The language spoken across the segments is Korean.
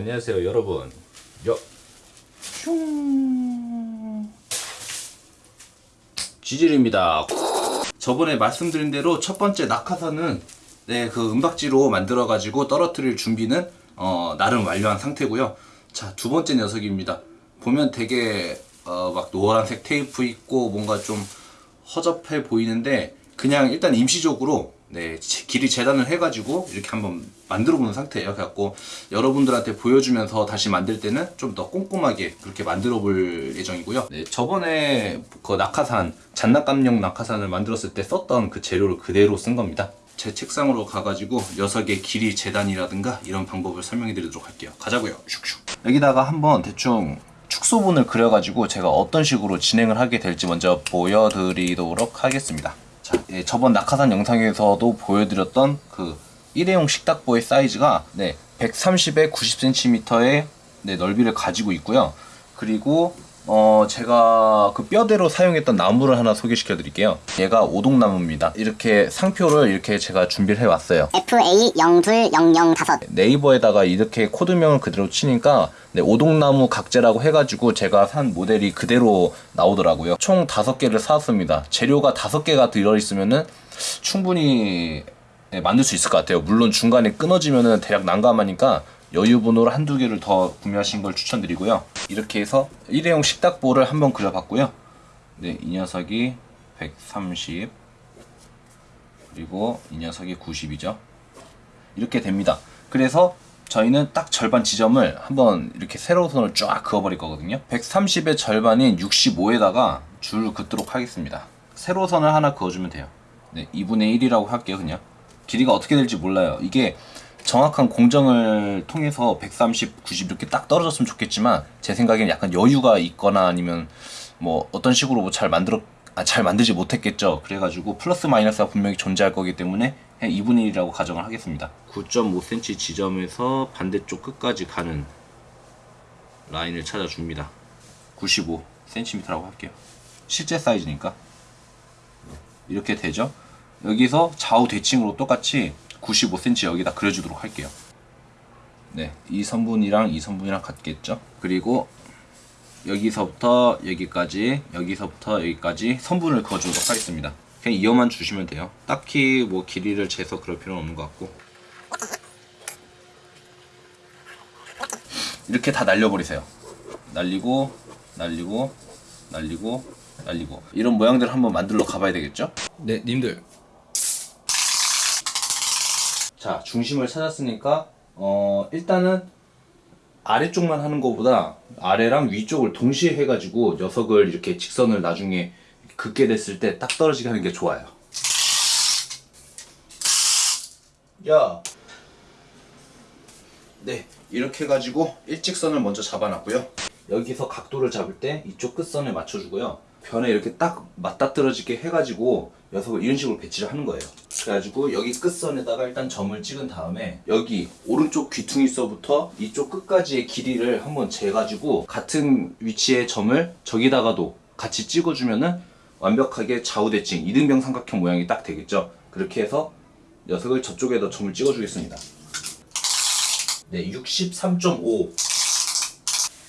안녕하세요 여러분. 여 슝. 지질입니다. 저번에 말씀드린 대로 첫 번째 낙하산은 네, 그 은박지로 만들어 가지고 떨어뜨릴 준비는 어, 나름 완료한 상태고요. 자 두 번째 녀석입니다. 보면 되게 어, 막 노란색 테이프 있고 뭔가 좀 허접해 보이는데 그냥 일단 임시적으로 네, 지- 길이 재단을 해가지고 이렇게 한번 만들어 보는 상태예요. 그래갖고 여러분들한테 보여주면서 다시 만들 때는 좀 더 꼼꼼하게 그렇게 만들어 볼 예정이고요. 네, 저번에 그 낙하산, 잔낙감용 낙하산을 만들었을 때 썼던 그 재료를 그대로 쓴 겁니다. 제 책상으로 가가지고 녀석의 길이 재단이라든가 이런 방법을 설명해 드리도록 할게요. 가자고요. 슉슉. 여기다가 한번 대충 축소본을 그려가지고 제가 어떤 식으로 진행을 하게 될지 먼저 보여드리도록 하겠습니다. 자, 예, 저번 낙하산 영상에서도 보여드렸던 그 일회용 식탁보의 사이즈가 네, 130에 90cm의 네, 넓이를 가지고 있고요. 그리고 어, 제가 그 뼈대로 사용했던 나무를 하나 소개시켜 드릴게요. 얘가 오동나무입니다. 이렇게 상표를 이렇게 제가 준비를 해 왔어요. FA02005 네이버에다가 이렇게 코드명을 그대로 치니까 네, 오동나무 각재라고 해가지고 제가 산 모델이 그대로 나오더라고요. 총 다섯 개를 사왔습니다. 재료가 다섯 개가 들어있으면은 충분히 네, 만들 수 있을 것 같아요. 물론 중간에 끊어지면은 대략 난감하니까 여유분으로 한두 개를 더 구매하신 걸 추천드리고요. 이렇게 해서 일회용 식탁보를 한번 그려봤고요. 네, 이 녀석이 130 그리고 이 녀석이 90이죠. 이렇게 됩니다. 그래서 저희는 딱 절반 지점을 한번 이렇게 세로선을 쫙 그어버릴 거거든요. 130의 절반인 65에다가 줄 긋도록 하겠습니다. 세로선을 하나 그어주면 돼요. 네, 2분의 1이라고 할게요, 그냥. 길이가 어떻게 될지 몰라요. 이게 정확한 공정을 통해서 130, 90 이렇게 딱 떨어졌으면 좋겠지만 제 생각에는 약간 여유가 있거나 아니면 뭐 어떤 식으로 뭐 잘 만들어 아, 잘 만들지 못했겠죠. 그래가지고 플러스 마이너스가 분명히 존재할 거기 때문에 그냥 2분의 1이라고 가정을 하겠습니다. 9.5cm 지점에서 반대쪽 끝까지 가는 라인을 찾아줍니다. 95cm라고 할게요. 실제 사이즈니까. 이렇게 되죠. 여기서 좌우 대칭으로 똑같이 95cm 여기다 그려주도록 할게요. 네, 이 선분이랑 이 선분이랑 같겠죠. 그리고 여기서부터 여기까지, 여기서부터 여기까지 선분을 그어주도록 하겠습니다. 그냥 이어만 주시면 돼요. 딱히 뭐 길이를 재서 그럴 필요는 없는 것 같고. 이렇게 다 날려버리세요. 날리고, 날리고, 날리고, 날리고. 이런 모양들 한번 만들러 가봐야 되겠죠? 네, 님들. 자, 중심을 찾았으니까, 어, 일단은 아래쪽만 하는 것보다 아래랑 위쪽을 동시에 해가지고 녀석을 이렇게 직선을 나중에 긋게 됐을 때 딱 떨어지게 하는 게 좋아요. 야. 네, 이렇게 해가지고 일직선을 먼저 잡아놨고요. 여기서 각도를 잡을 때 이쪽 끝선에 맞춰주고요. 변에 이렇게 딱 맞닥뜨려지게 해가지고 녀석을 이런 식으로 배치를 하는 거예요. 그래가지고 여기 끝선에다가 일단 점을 찍은 다음에 여기 오른쪽 귀퉁이서부터 이쪽 끝까지의 길이를 한번 재가지고 같은 위치의 점을 저기다가도 같이 찍어주면은 완벽하게 좌우대칭 이등병 삼각형 모양이 딱 되겠죠. 그렇게 해서 녀석을 저쪽에다 점을 찍어주겠습니다. 네, 63.5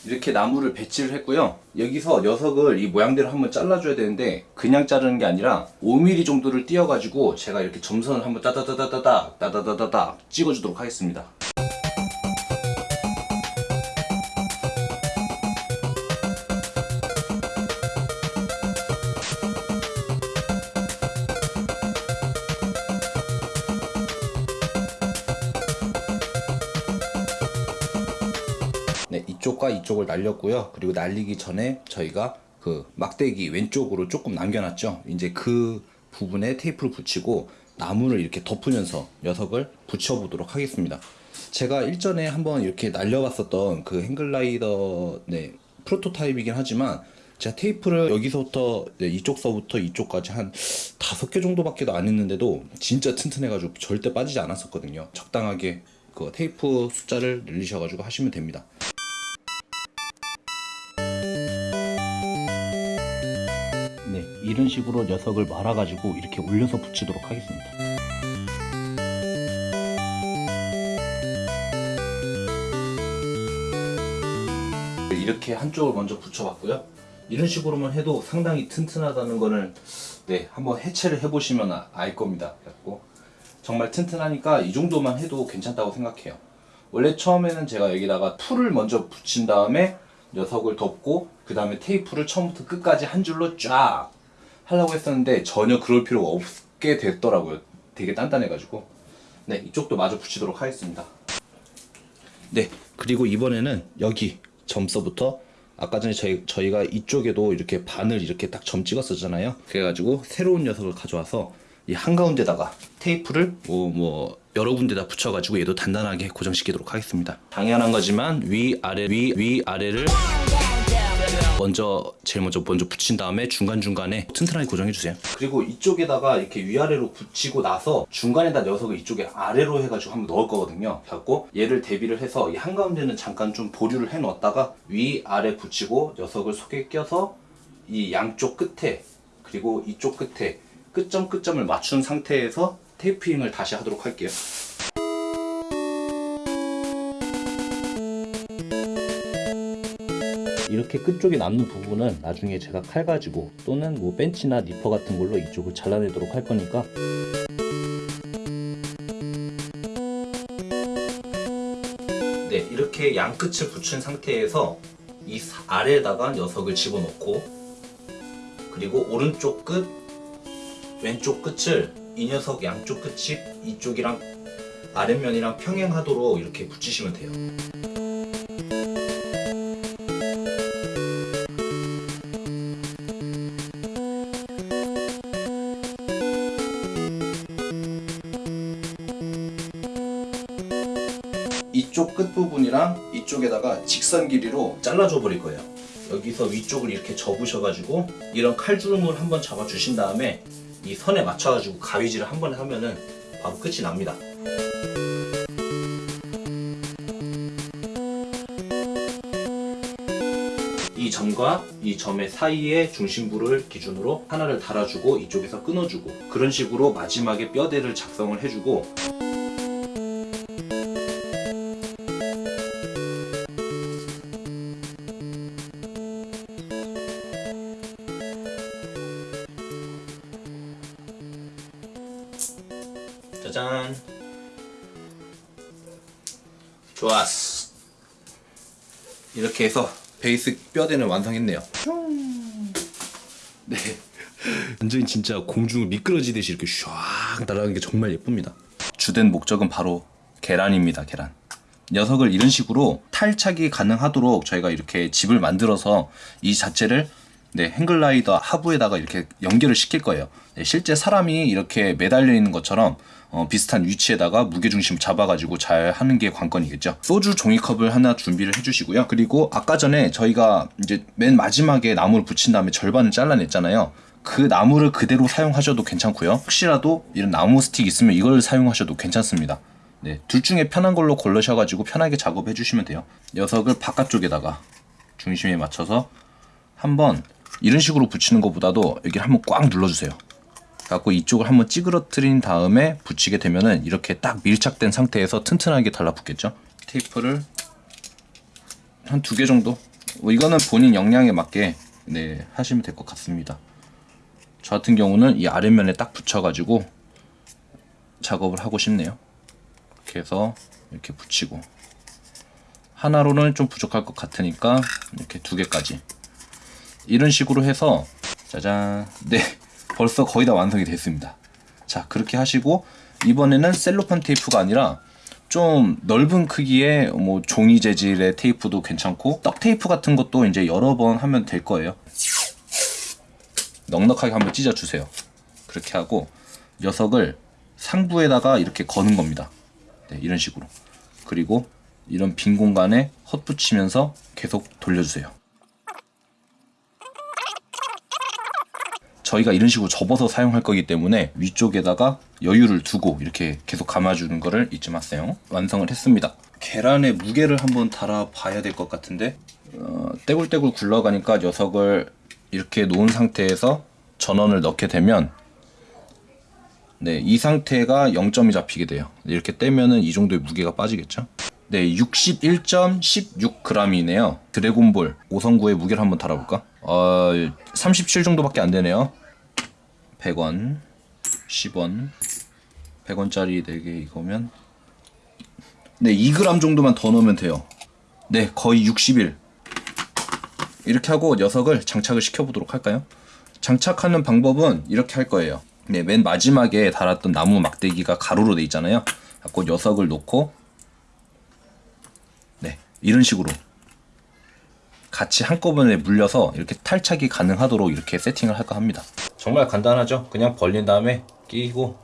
이렇게 나무를 배치를 했고요. 여기서 녀석을 이 모양대로 한번 잘라줘야 되는데 그냥 자르는 게 아니라 5mm 정도를 띄어가지고 제가 이렇게 점선을 한번 따다다다다다 따다다다다 찍어주도록 하겠습니다. 이쪽과 이쪽을 날렸고요. 그리고 날리기 전에 저희가 그 막대기 왼쪽으로 조금 남겨놨죠. 이제 그 부분에 테이프를 붙이고 나무를 이렇게 덮으면서 녀석을 붙여보도록 하겠습니다. 제가 일전에 한번 이렇게 날려봤었던 그 행글라이더 네, 프로토타입이긴 하지만 제가 테이프를 여기서부터 네, 이쪽서부터 이쪽까지 한 다섯 개 정도밖에도 안 했는데도 진짜 튼튼해가지고 절대 빠지지 않았었거든요. 적당하게 그 테이프 숫자를 늘리셔가지고 하시면 됩니다. 이런 식으로 녀석을 말아가지고 이렇게 올려서 붙이도록 하겠습니다. 이렇게 한쪽을 먼저 붙여봤고요. 이런 식으로만 해도 상당히 튼튼하다는 거는 네 한번 해체를 해보시면 아- 알 겁니다. 그래갖고 정말 튼튼하니까 이 정도만 해도 괜찮다고 생각해요. 원래 처음에는 제가 여기다가 풀을 먼저 붙인 다음에 녀석을 덮고 그 다음에 테이프를 처음부터 끝까지 한 줄로 쫙 하려고 했었는데 전혀 그럴 필요가 없게 됐더라고요. 되게 단단해가지고 네 이쪽도 마저 붙이도록 하겠습니다. 네 그리고 이번에는 여기 점서부터 아까 전에 저희, 저희가 이쪽에도 이렇게 바늘 이렇게 딱 점 찍었었잖아요 그래가지고 새로운 녀석을 가져와서 이 한가운데다가 테이프를 뭐, 뭐 여러 군데다 붙여가지고 얘도 단단하게 고정시키도록 하겠습니다 당연한 거지만 위 아래 위 위 아래를 먼저 제일 먼저 먼저 붙인 다음에 중간 중간에 튼튼하게 고정해 주세요. 그리고 이쪽에다가 이렇게 위아래로 붙이고 나서 중간에다 녀석을 이쪽에 아래로 해가지고 한번 넣을 거거든요. 갖고 얘를 대비를 해서 이 한가운데는 잠깐 좀 보류를 해 놓았다가 위 아래 붙이고 녀석을 속에 껴서 이 양쪽 끝에 그리고 이쪽 끝에 끝점 끝점을 맞춘 상태에서 테이핑을 다시 하도록 할게요. 이렇게 끝쪽에 남는 부분은 나중에 제가 칼 가지고 또는 뭐 벤치나 니퍼 같은 걸로 이쪽을 잘라내도록 할 거니까 네 이렇게 양 끝을 붙인 상태에서 이 사- 아래에다가 녀석을 집어넣고 그리고 오른쪽 끝 왼쪽 끝을 이 녀석 양쪽 끝이 이쪽이랑 아랫면이랑 평행하도록 이렇게 붙이시면 돼요. 이쪽 끝부분이랑 이쪽에다가 직선 길이로 잘라줘 버릴 거예요. 여기서 위쪽을 이렇게 접으셔가지고 이런 칼주름을 한번 잡아주신 다음에 이 선에 맞춰가지고 가위질을 한 번에 하면은 바로 끝이 납니다. 이 점과 이 점의 사이에 중심부를 기준으로 하나를 달아주고 이쪽에서 끊어주고 그런 식으로 마지막에 뼈대를 작성을 해주고 이렇게 해서 베이스 뼈대는 완성했네요. 네. 완전히 진짜 공중을 미끄러지듯이 이렇게 샥 날아가는 게 정말 예쁩니다. 주된 목적은 바로 계란입니다 계란. 녀석을 이런 식으로 탈착이 가능하도록 저희가 이렇게 집을 만들어서 이 자체를 네, 행글라이더 하부에다가 이렇게 연결을 시킬 거예요. 네, 실제 사람이 이렇게 매달려 있는 것처럼 어, 비슷한 위치에다가 무게중심 잡아가지고 잘 하는 게 관건이겠죠. 소주 종이컵을 하나 준비를 해주시고요. 그리고 아까 전에 저희가 이제 맨 마지막에 나무를 붙인 다음에 절반을 잘라냈잖아요. 그 나무를 그대로 사용하셔도 괜찮고요. 혹시라도 이런 나무 스틱 있으면 이걸 사용하셔도 괜찮습니다. 네, 둘 중에 편한 걸로 고르셔가지고 편하게 작업해 주시면 돼요. 녀석을 바깥쪽에다가 중심에 맞춰서 한번 이런 식으로 붙이는 것보다도 여기 한번 꽉 눌러주세요. 갖고 이쪽을 한번 찌그러뜨린 다음에 붙이게 되면은 이렇게 딱 밀착된 상태에서 튼튼하게 달라붙겠죠. 테이프를 한 두 개 정도. 뭐 이거는 본인 역량에 맞게 네 하시면 될 것 같습니다. 저 같은 경우는 이 아랫면에 딱 붙여가지고 작업을 하고 싶네요. 이렇게 해서 이렇게 붙이고 하나로는 좀 부족할 것 같으니까 이렇게 두 개까지 이런 식으로 해서 짜잔. 네 벌써 거의 다 완성이 됐습니다. 자 그렇게 하시고 이번에는 셀로판 테이프가 아니라 좀 넓은 크기의 뭐 종이 재질의 테이프도 괜찮고 떡 테이프 같은 것도 이제 여러 번 하면 될 거예요. 넉넉하게 한번 찢어 주세요. 그렇게 하고 녀석을 상부에다가 이렇게 거는 겁니다. 네, 이런 식으로. 그리고 이런 빈 공간에 헛붙이면서 계속 돌려주세요 저희가 이런 식으로 접어서 사용할 거기 때문에 위쪽에다가 여유를 두고 이렇게 계속 감아주는 거를 잊지 마세요. 완성을 했습니다. 계란의 무게를 한번 달아 봐야 될 것 같은데 어, 떼굴떼굴 굴러가니까 녀석을 이렇게 놓은 상태에서 전원을 넣게 되면 네, 이 상태가 0점이 잡히게 돼요. 이렇게 떼면은 이 정도의 무게가 빠지겠죠. 네, 61.16g이네요. 드래곤볼 5성구의 무게를 한번 달아볼까? 어, 37 정도밖에 안 되네요. 100원, 10원, 100원짜리 4개 이거면 네, 2g 정도만 더 넣으면 돼요. 네, 거의 61. 이렇게 하고 녀석을 장착을 시켜보도록 할까요? 장착하는 방법은 이렇게 할 거예요. 네, 맨 마지막에 달았던 나무 막대기가 가로로 돼 있잖아요. 갖고 녀석을 놓고 네, 이런 식으로 같이 한꺼번에 물려서 이렇게 탈착이 가능하도록 이렇게 세팅을 할까 합니다. 정말 간단하죠? 그냥 벌린 다음에 끼고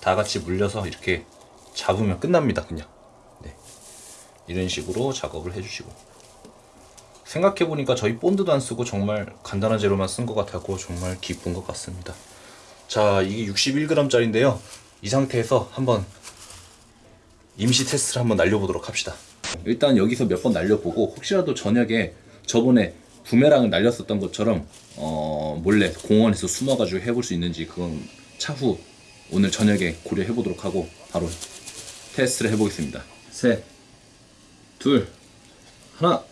다 같이 물려서 이렇게 잡으면 끝납니다. 그냥 네, 이런 식으로 작업을 해주시고 생각해보니까 저희 본드도 안 쓰고 정말 간단한 재료만 쓴 것 같았고 정말 기쁜 것 같습니다. 자, 이게 61g짜리인데요. 이 상태에서 한번 임시 테스트를 한번 날려보도록 합시다. 일단 여기서 몇 번 날려보고 혹시라도 저녁에 저번에 부메랑을 날렸었던 것처럼 어, 몰래 공원에서 숨어가지고 해볼 수 있는지 그건 차후 오늘 저녁에 고려해 보도록 하고 바로 테스트를 해보겠습니다. 셋, 둘, 하나.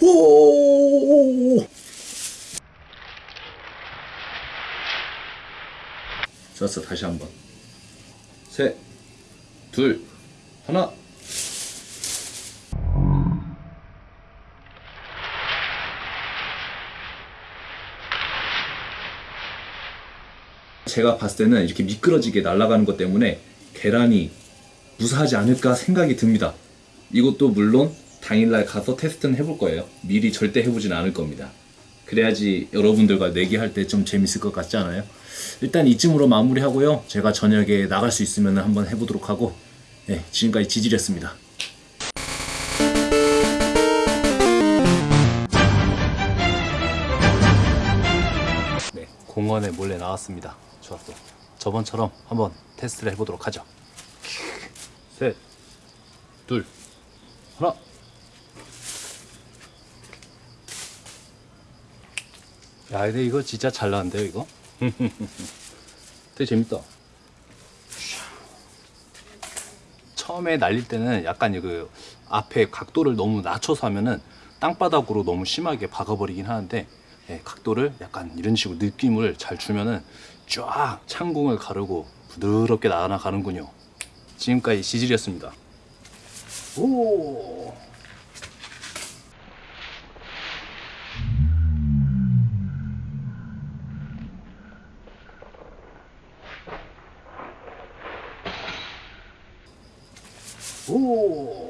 오! 좋았어 다시 한번 셋, 둘, 하나. 제가 봤을 때는 이렇게 미끄러지게 날아가는 것 때문에 계란이 무사하지 않을까 생각이 듭니다. 이것도 물론 당일날 가서 테스트는 해볼 거예요. 미리 절대 해보진 않을 겁니다. 그래야지 여러분들과 내기할 때 좀 재밌을 것 같지 않아요? 일단 이쯤으로 마무리하고요. 제가 저녁에 나갈 수 있으면 한번 해보도록 하고 네, 지금까지 지질이었습니다. 네, 공원에 몰래 나왔습니다. 좋았어. 저번처럼 한번 테스트를 해보도록 하죠. 셋, 둘, 하나. 야, 근데 이거 진짜 잘 나왔는데요, 이거? 되게 재밌다. 처음에 날릴 때는 약간 그 앞에 각도를 너무 낮춰서 하면은 땅바닥으로 너무 심하게 박아버리긴 하는데 예, 각도를 약간 이런 식으로 느낌을 잘 주면은 쫙 창궁을 가르고 부드럽게 나가는군요. 지금까지 시질이었습니다. 오. 오.